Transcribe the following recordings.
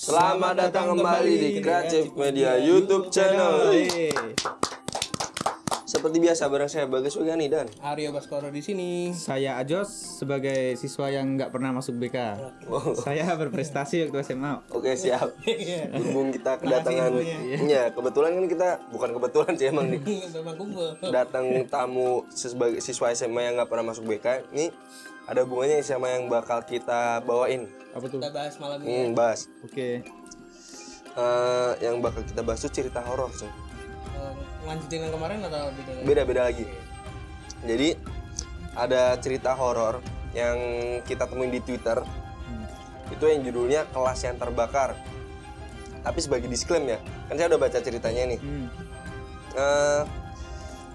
Selamat datang kembali di Kreatif Media YouTube channel. Seperti biasa bareng saya Bagas Wegani dan Aryo Baskoro di sini. Saya Ajos sebagai siswa yang nggak pernah masuk BK. Oh, Saya berprestasi waktu SMA. Oke siap. Iya. Berhubung kita kedatangan ya kebetulan kan kita bukan kebetulan sih emang nih datang tamu sebagai siswa SMA yang nggak pernah masuk BK ini ada hubungannya sama yang bakal kita bawain Apa tuh? Kita bahas malam ini. hmm, bahas Oke. Eh, yang bakal kita bahas tuh cerita horor coy. Eh, Lanjutin yang kemarin atau beda? lagi? beda-beda lagi jadi ada cerita horor yang kita temuin di Twitter itu yang judulnya kelas yang terbakar tapi sebagai disclaim ya kan saya udah baca ceritanya nih Hmm. Eh,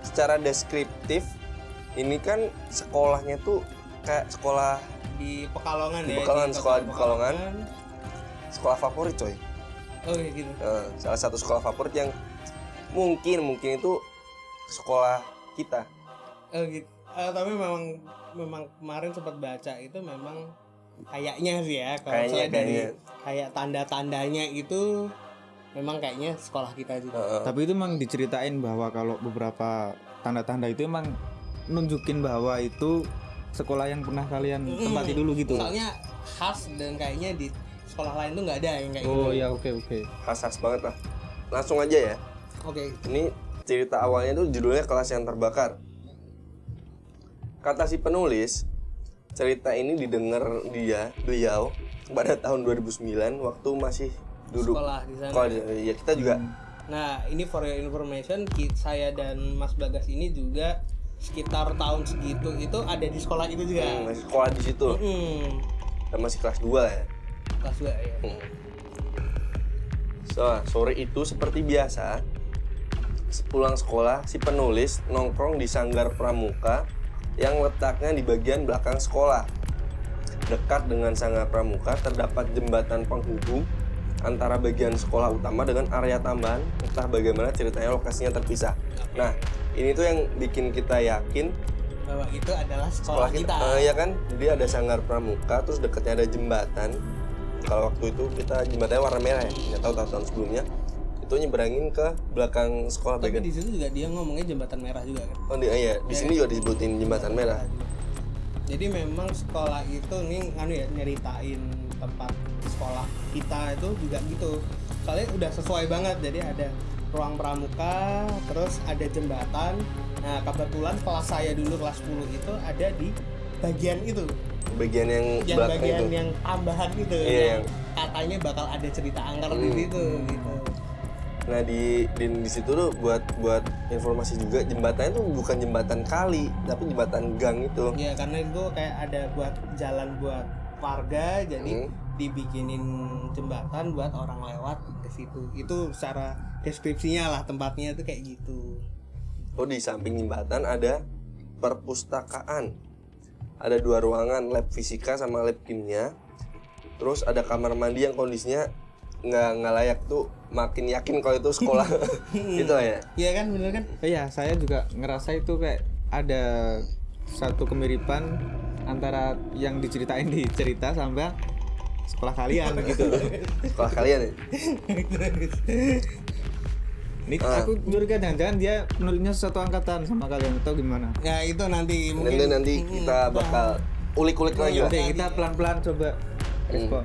secara deskriptif ini kan sekolahnya tuh kayak sekolah Di Pekalongan Di ya. Pekalongan, kota sekolah di Pekalongan. sekolah favorit coy Oh iya gitu. Eh, salah satu sekolah favorit yang mungkin mungkin itu sekolah kita Oh gitu. Eh, tapi memang memang kemarin sempat baca itu memang kayaknya sih ya kalau Kayaknya, saya dari kayaknya. kayak tanda-tandanya itu memang kayaknya sekolah kita juga. Heeh. Tapi itu emang diceritain bahwa kalau beberapa tanda-tanda itu emang nunjukin bahwa itu sekolah yang pernah kalian tempati dulu gitu. Soalnya khas dan kayaknya di sekolah lain tuh nggak ada yang kayak Oh gitu. ya oke oke. khas-khas banget lah langsung aja ya Oke. Ini cerita awalnya tuh judulnya kelas yang terbakar. Kata si penulis, cerita ini didengar dia, beliau pada tahun 2009 waktu masih duduk Sekolah di sana. sekolah ya kita juga Nah, ini for your information, saya dan Mas Bagas ini juga sekitar tahun segitu itu ada di sekolah itu juga. hmm, masih sekolah di situ Hmm. dan masih kelas 2 lah ya. Kelas dua ya. Hmm. So, sore itu seperti biasa Sepulang sekolah, si penulis nongkrong di sanggar pramuka yang letaknya di bagian belakang sekolah. Dekat dengan sanggar pramuka terdapat jembatan penghubung antara bagian sekolah utama dengan area tambahan. Entah bagaimana ceritanya lokasinya terpisah. Nah, ini tuh yang bikin kita yakin Bahwa itu adalah sekolah, sekolah kita, kita. eh, ya kan jadi ada sanggar pramuka terus dekatnya ada jembatan kalau waktu itu kita jembatannya warna merah ya nggak tahu tahun sebelumnya itu nyeberangin ke belakang sekolah Tapi bagian di situ juga dia ngomongnya jembatan merah juga kan. oh di, iya di sini juga disebutin jembatan merah Jadi memang sekolah itu nih anu ya nyeritain tempat sekolah kita itu juga gitu. Soalnya udah sesuai banget. Jadi ada ruang pramuka, terus ada jembatan. Nah, kebetulan kelas saya dulu kelas 10 itu ada di bagian itu. bagian yang, Yang bagian itu yang tambahan gitu. Iya, yang katanya bakal ada cerita angker di Hmm. situ gitu. nah di di, di situ tuh buat buat informasi juga jembatannya tuh bukan jembatan kali tapi jembatan gang itu Ya karena itu kayak ada buat jalan buat warga jadi Hmm. Dibikinin jembatan buat orang lewat ke situ. Itu secara deskripsinya lah tempatnya itu kayak gitu. Oh di samping jembatan ada perpustakaan. Ada dua ruangan, lab fisika sama lab kimia. Terus ada kamar mandi yang kondisinya nggak nggak layak tuh. Makin yakin kalau itu sekolah. gitu lah ya. Iya kan bener kan? Iya saya juga ngerasa itu kayak ada satu kemiripan antara yang diceritain di cerita sama sekolah kalian gitu. Sekolah kalian ya. Ini Ah. aku curiga jangan-jangan dia menulisnya satu angkatan sama kalian atau gimana? Ya itu nanti Nanti mungkin nanti kita bakal ulik-ulik lagi lah. Oke, kita pelan-pelan coba respon.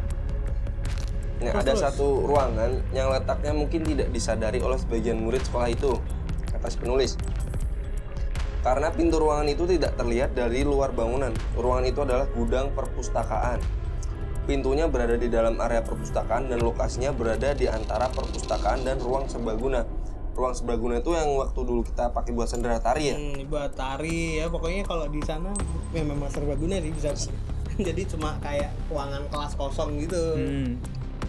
Nah, ada satu ruangan yang letaknya mungkin tidak disadari oleh sebagian murid sekolah itu, kata si penulis. Karena pintu ruangan itu tidak terlihat dari luar bangunan. Ruangan itu adalah gudang perpustakaan. Pintunya berada di dalam area perpustakaan dan lokasinya berada di antara perpustakaan dan ruang serbaguna. Ruang serbaguna itu yang waktu dulu kita pakai buat sendera tari ya. Hmm, buat tari ya. Pokoknya kalau di sana ya memang serbaguna sih bisa jadi cuma kayak ruangan kelas kosong gitu. Hmm.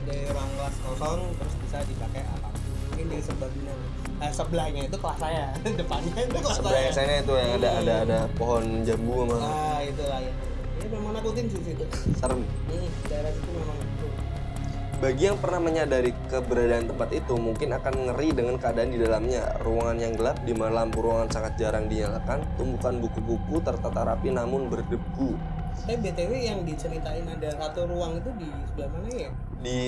dari ruang kelas kosong terus bisa dipakai apa mungkin di serbaguna eh, sebelahnya itu kelas saya. Depannya itu kelas saya. sana itu yang ada ada ada pohon jambu sama ah itulah ya memang nakutin sih situ serem. hmm, daerah situ memang itu Bagi yang pernah menyadari keberadaan tempat itu mungkin akan ngeri dengan keadaan di dalamnya. Ruangan yang gelap di mana lampu ruangan sangat jarang dinyalakan, tumpukan buku-buku tertata rapi namun berdebu. Tapi BTW yang diceritain ada satu ruang itu di sebelah mana ya? di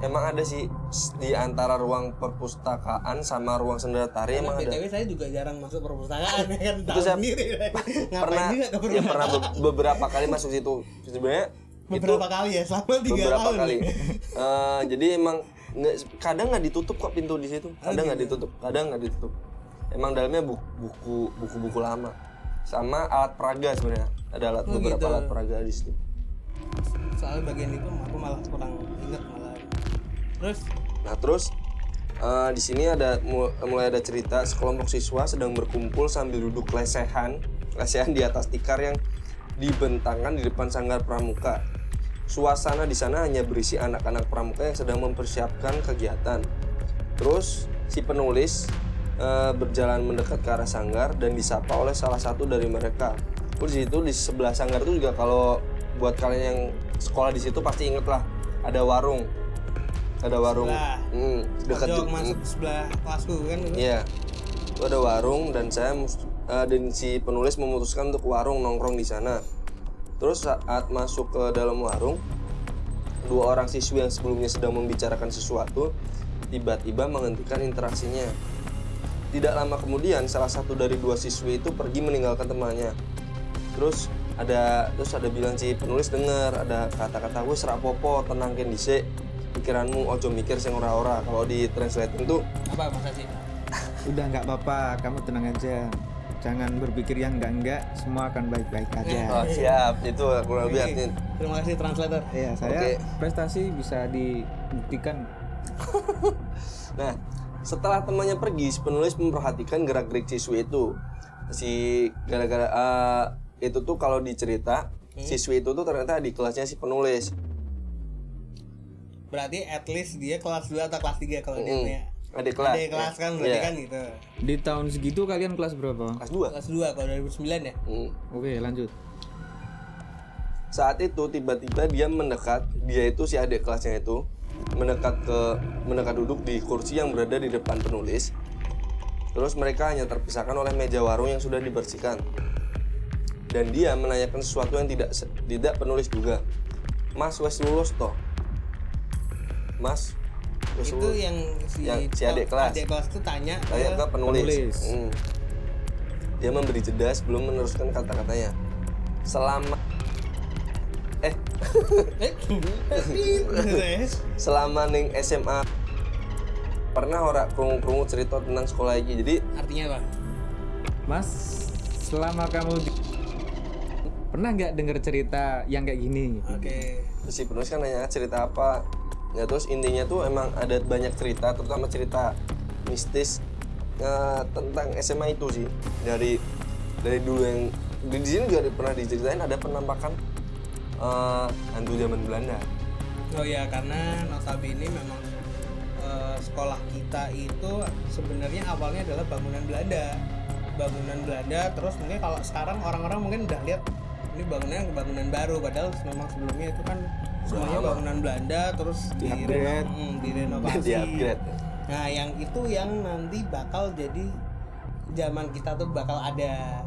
emang ada sih. Di antara ruang perpustakaan sama ruang sendera tari Karena emang ada. BTW saya juga jarang masuk perpustakaan ya kan? Tahu saya sendiri. Pernah juga ke ya pernah be- beberapa kali masuk situ. Sebenarnya itu Beberapa kali ya selama tiga beberapa tahun. kali. Eh, jadi emang nggak kadang nggak ditutup kok pintu di situ. Kadang nggak ditutup kadang nggak ditutup. Emang dalamnya buku buku buku buku lama sama alat peraga sebenarnya ada alat Oh, beberapa gitu. alat peraga di situ Soalnya bagian itu aku malah kurang inget malah. Terus Nah terus eh, di sini ada mu- mulai ada cerita sekelompok siswa sedang berkumpul sambil duduk lesehan, lesehan di atas tikar yang dibentangkan di depan sanggar pramuka. Suasana di sana hanya berisi anak-anak pramuka yang sedang mempersiapkan kegiatan. Terus si penulis eh, berjalan mendekat ke arah sanggar dan disapa oleh salah satu dari mereka. Terus di situ di sebelah sanggar itu juga kalau buat kalian yang sekolah di situ pasti inget lah ada warung ada warung Sebelah. hmm, dekat pojok ju- masuk sebelah kelasku kan. Iya. Itu ada warung dan saya eh, dan si penulis memutuskan untuk warung nongkrong di sana. Terus saat masuk ke dalam warung, dua orang siswi yang sebelumnya sedang membicarakan sesuatu tiba-tiba menghentikan interaksinya. Tidak lama kemudian salah satu dari dua siswi itu pergi meninggalkan temannya. Terus ada terus ada bilang si penulis dengar ada kata-kata wis rapopo tenangkin dhisik pikiranmu ojo mikir sing ora-ora kalau di translating tuh Apa masa sih? Udah nggak apa-apa, kamu tenang aja. Jangan berpikir yang enggak-enggak, semua akan baik-baik aja. Oh siap, itu kurang lebih artinya. Terima kasih translator. Iya, saya Oke. prestasi bisa dibuktikan. Nah, setelah temannya pergi, si penulis memperhatikan gerak-gerik siswi itu. Si gara-gara eh, itu tuh kalau dicerita, siswi itu tuh ternyata di kelasnya si penulis. Berarti at least dia kelas 2 atau kelas 3 kalau dia Hmm. punya. Adik kelas. Ada kelas kan berarti Iya. kan gitu. Di tahun segitu kalian kelas berapa? Kelas 2. Kelas 2 kalau 2009 ya. Hmm. Oke, lanjut. Saat itu tiba-tiba dia mendekat, dia itu si adik kelasnya itu mendekat ke mendekat duduk di kursi yang berada di depan penulis. Terus mereka hanya terpisahkan oleh meja warung yang sudah dibersihkan. Dan dia menanyakan sesuatu yang tidak tidak penulis juga. Mas wes lulus toh? Mas wes Itu lulus? yang si, Yang si adik kelas. Adik kelas tuh tanya Tanya ke penulis. Penulis. Hmm. Dia memberi jeda sebelum meneruskan kata-katanya. Selama selama ning SMA pernah ora krungu-krungu cerita tentang sekolah iki. Jadi Artinya apa? Mas, selama kamu di... pernah nggak dengar cerita yang kayak gini? Oke. si penulis kan nanya cerita apa. Ya terus intinya tuh emang ada banyak cerita, terutama cerita mistis eh, tentang SMA itu sih. Dari dari dulu yang di sini juga pernah diceritain ada penampakan eh, hantu zaman Belanda. Oh ya karena notabene memang eh, sekolah kita itu sebenarnya awalnya adalah bangunan Belanda. Bangunan Belanda terus mungkin kalau sekarang orang-orang mungkin udah lihat ini bangunan bangunan baru padahal memang sebelumnya itu kan semuanya bangunan Belanda terus direno- hmm, direnovasi. Di upgrade. Nah, yang itu yang nanti bakal jadi zaman kita tuh bakal ada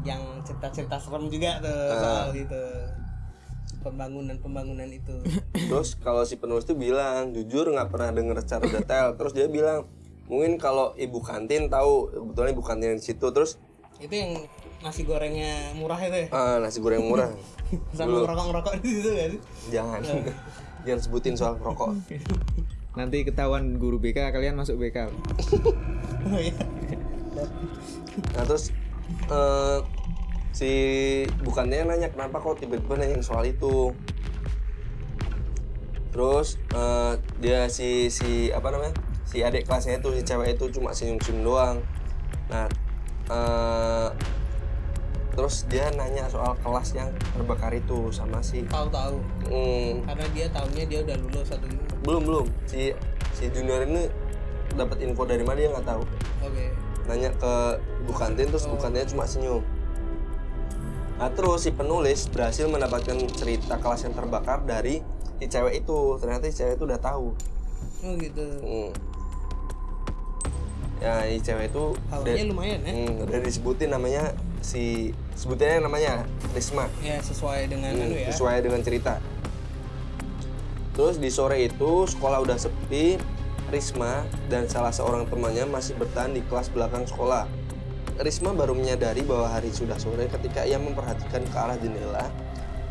yang cerita-cerita serem juga tuh Ah. soal itu pembangunan-pembangunan itu. Terus kalau si penulis tuh bilang jujur nggak pernah denger secara detail. Terus dia bilang mungkin kalau ibu kantin tahu kebetulan ibu kantin di situ. Terus itu yang nasi gorengnya murah itu ya. ah, nasi goreng murah. Sama ngerokok-ngerokok di situ kan. Jangan jangan sebutin soal rokok. Nanti ketahuan guru BK kalian masuk BK. Oh iya. Nah terus eh, si bukannya nanya kenapa kok tiba-tiba nanya soal itu. Terus eh, dia si si apa namanya si adik kelasnya itu si cewek itu cuma senyum-senyum doang. Nah eh, terus dia nanya soal kelas yang terbakar itu sama si Tahu-tahu. hmm, Karena dia tahunya dia udah lulus satu ini. belum belum si si junior ini dapat info dari mana dia nggak tahu. Oke. nanya ke ibu kantin terus ibu kantinnya cuma senyum nah terus si penulis berhasil mendapatkan cerita kelas yang terbakar dari si cewek itu ternyata si cewek itu udah tahu Oh gitu. Hmm. ya si cewek itu Tahunya udah, lumayan ya. hmm, udah disebutin namanya si sebutannya namanya Risma ya sesuai dengan Hmm, anu ya sesuai dengan cerita. Terus di sore itu sekolah udah sepi, Risma dan salah seorang temannya masih bertahan di kelas belakang sekolah. Risma baru menyadari bahwa hari sudah sore ketika ia memperhatikan ke arah jendela.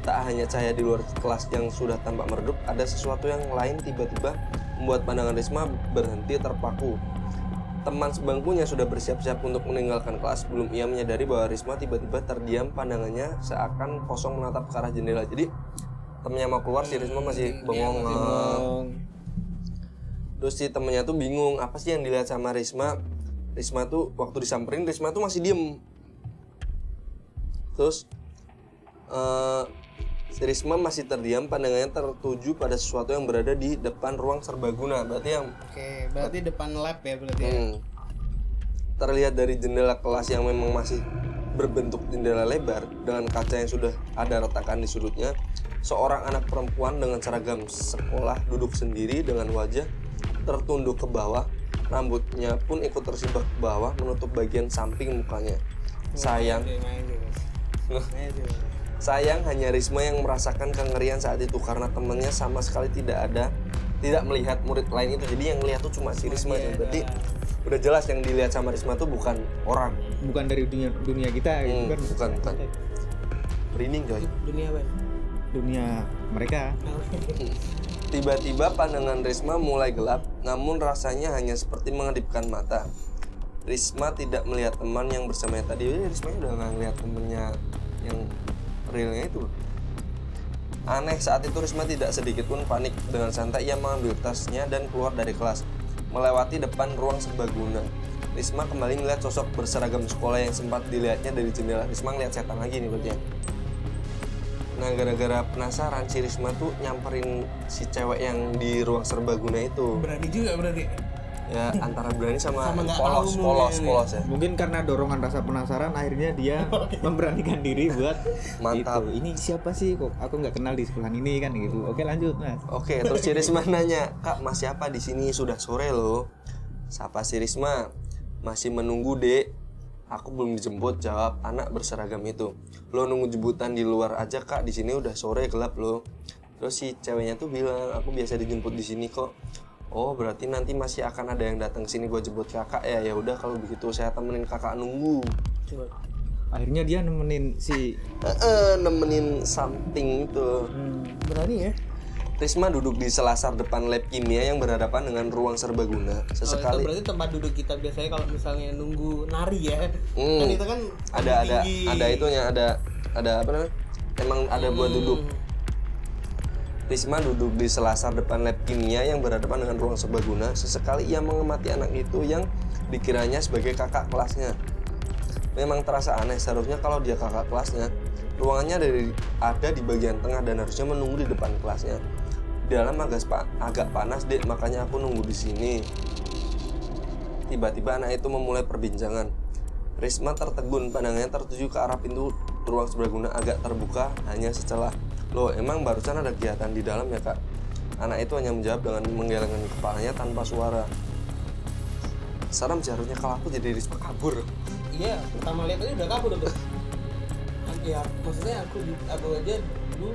Tak hanya cahaya di luar kelas yang sudah tampak meredup, ada sesuatu yang lain tiba-tiba membuat pandangan Risma berhenti terpaku. Teman sebangkunya sudah bersiap-siap untuk meninggalkan kelas sebelum ia menyadari bahwa Risma tiba-tiba terdiam pandangannya seakan kosong menatap ke arah jendela. Jadi temennya mau keluar si Risma masih bengong. Terus si temennya tuh bingung apa sih yang dilihat sama Risma. Risma tuh waktu disamperin Risma tuh masih diem. Terus si Risma masih terdiam pandangannya tertuju pada sesuatu yang berada di depan ruang serbaguna. Berarti yang oke berarti depan lab ya berarti ya Hmm. Terlihat dari jendela kelas yang memang masih berbentuk jendela lebar dengan kaca yang sudah ada retakan di sudutnya, seorang anak perempuan dengan seragam sekolah duduk sendiri dengan wajah tertunduk ke bawah, rambutnya pun ikut tersibak ke bawah menutup bagian samping mukanya. Sayang, sayang hanya Risma yang merasakan kengerian saat itu karena temannya sama sekali tidak ada, tidak melihat murid lain itu. Jadi yang lihat tuh cuma si Risma. dia Berarti udah jelas yang dilihat sama Risma tuh bukan orang. bukan dari dunia dunia kita gitu Hmm, kan bukan, bukan. Merinding coy. dunia apa dunia mereka Tiba-tiba pandangan Risma mulai gelap, namun rasanya hanya seperti mengedipkan mata. Risma tidak melihat teman yang bersamanya tadi. Eh, Risma udah nggak ngeliat temennya yang realnya itu. Aneh saat itu Risma tidak sedikit pun panik. Dengan santai ia mengambil tasnya dan keluar dari kelas, melewati depan ruang serbaguna. Risma kembali melihat sosok berseragam sekolah yang sempat dilihatnya dari jendela. Risma ngeliat setan lagi nih berarti ya. Nah gara-gara penasaran si Risma tuh nyamperin si cewek yang di ruang serbaguna itu. Berani juga berarti. Ya antara berani sama, Sama polos, polos, mungkin polos ya. Mungkin karena dorongan rasa penasaran akhirnya dia memberanikan diri buat Mantap. itu. ini siapa sih? Kok aku nggak kenal di sekolah ini kan gitu. Oke lanjut mas. Oke terus si Risma nanya Kak mas siapa di sini? Sudah sore loh. Sapa si Risma Masih menunggu dek Aku belum dijemput jawab anak berseragam itu. Lo nunggu jemputan di luar aja kak. Di sini udah sore gelap loh Terus si ceweknya tuh bilang aku biasa dijemput di sini kok. Oh berarti nanti masih akan ada yang datang ke sini gue jemput kakak ya? Ya udah kalau begitu saya temenin kakak nunggu. Coba. Akhirnya dia nemenin si Eh, eh, nemenin something itu. Berani ya Risma duduk di selasar depan lab kimia yang berhadapan dengan ruang serbaguna. Oh, itu Sesekali berarti tempat duduk kita biasanya kalau misalnya nunggu nari ya Hmm. kan itu kan ada ada tinggi. ada itunya ada ada apa namanya? Emang ada buat Hmm. duduk. Risma duduk di selasar depan lab kimia yang berhadapan dengan ruang serbaguna. Sesekali ia mengamati anak itu yang dikiranya sebagai kakak kelasnya. Memang terasa aneh seharusnya kalau dia kakak kelasnya, ruangannya ada di, ada di bagian tengah dan harusnya menunggu di depan kelasnya. Dalam agak agak panas dek, makanya aku nunggu di sini. Tiba-tiba anak itu memulai perbincangan. Risma tertegun, pandangannya tertuju ke arah pintu ruang serbaguna agak terbuka hanya setelah. Loh, emang barusan ada kegiatan di dalam ya kak? Anak itu hanya menjawab dengan menggelengkan kepalanya tanpa suara. Serem sih harusnya kalau aku jadi Risma kabur. iya pertama lihat aja udah kabur tuh ya maksudnya aku aku aja dulu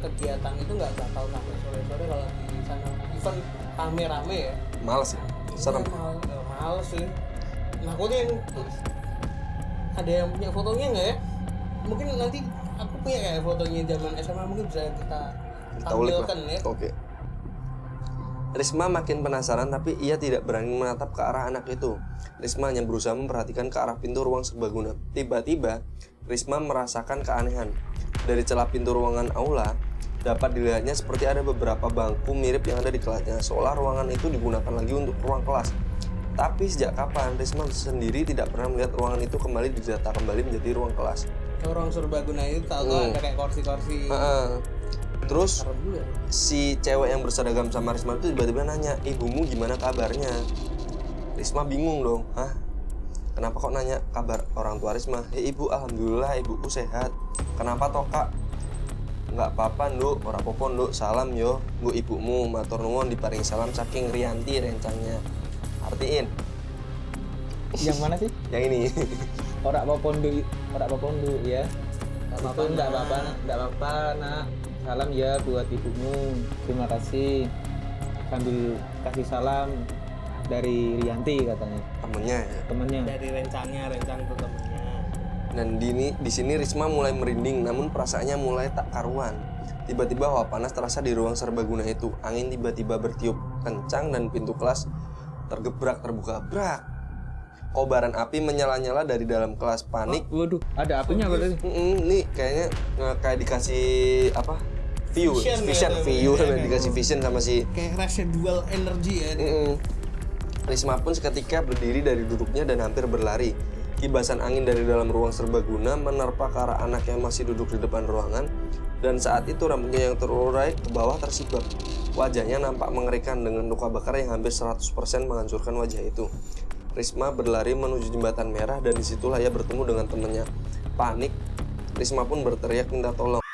kegiatan itu nggak tahu sampai sore sore kalau di sana event rame rame ya Males ya? Serem. Iya, mal, eh, males sih nah aku tuh yang ada yang punya fotonya nggak ya mungkin nanti aku punya kayak fotonya zaman SMA mungkin bisa kita tampilkan ya Oke. Risma makin penasaran tapi ia tidak berani menatap ke arah anak itu. Risma hanya berusaha memperhatikan ke arah pintu ruang serbaguna. Tiba-tiba, Risma merasakan keanehan. Dari celah pintu ruangan aula, dapat dilihatnya seperti ada beberapa bangku mirip yang ada di kelasnya, seolah ruangan itu digunakan lagi untuk ruang kelas. Tapi sejak kapan Risma sendiri tidak pernah melihat ruangan itu kembali didata kembali menjadi ruang kelas. Ke ruang serbaguna itu tahu Hmm. ada kayak kursi-kursi Heeh. Terus si cewek yang berseragam sama Risma itu tiba-tiba nanya, ibumu gimana kabarnya? Risma bingung dong, hah? Kenapa kok nanya kabar orang tua Risma? Ya ibu, alhamdulillah ibuku sehat. Kenapa toh kak? Nggak apa-apa nduk, ora apa-apa nduk, salam yo. Bu ibumu, matur nuwun diparing salam saking Rianti rencangnya. Artiin, yang mana sih? Yang ini. orang apa pondok orang apa pondok ya. Nggak apa-apa, enggak Nak. apa-apa enggak apa-apa nak. Salam ya buat ibumu. Terima kasih. Sambil kasih salam dari Rianti katanya. Temennya ya. Temennya. Dari rencangnya rencang tuh temennya dan di ini di sini Risma mulai merinding namun perasaannya mulai tak karuan. Tiba-tiba hawa panas terasa di ruang serbaguna itu. Angin tiba-tiba bertiup kencang dan pintu kelas tergebrak terbuka. Brak! Kobaran api menyala-nyala dari dalam kelas. Panik. Waduh ada apinya berarti. Mm-mm, nih kayaknya eh, kayak dikasih apa? View Vision vision, ya, view ya, ya. dikasih vision sama si kayak residual energy ya. Mm-mm. Risma pun seketika berdiri dari duduknya dan hampir berlari. Kibasan angin dari dalam ruang serbaguna menerpa ke arah anak yang masih duduk di depan ruangan dan saat itu rambutnya yang terurai ke bawah tersibak. Wajahnya nampak mengerikan dengan luka bakar yang hampir 100% menghancurkan wajah itu. Risma berlari menuju jembatan merah dan di situlah ia bertemu dengan temannya. Panik, Risma pun berteriak minta tolong.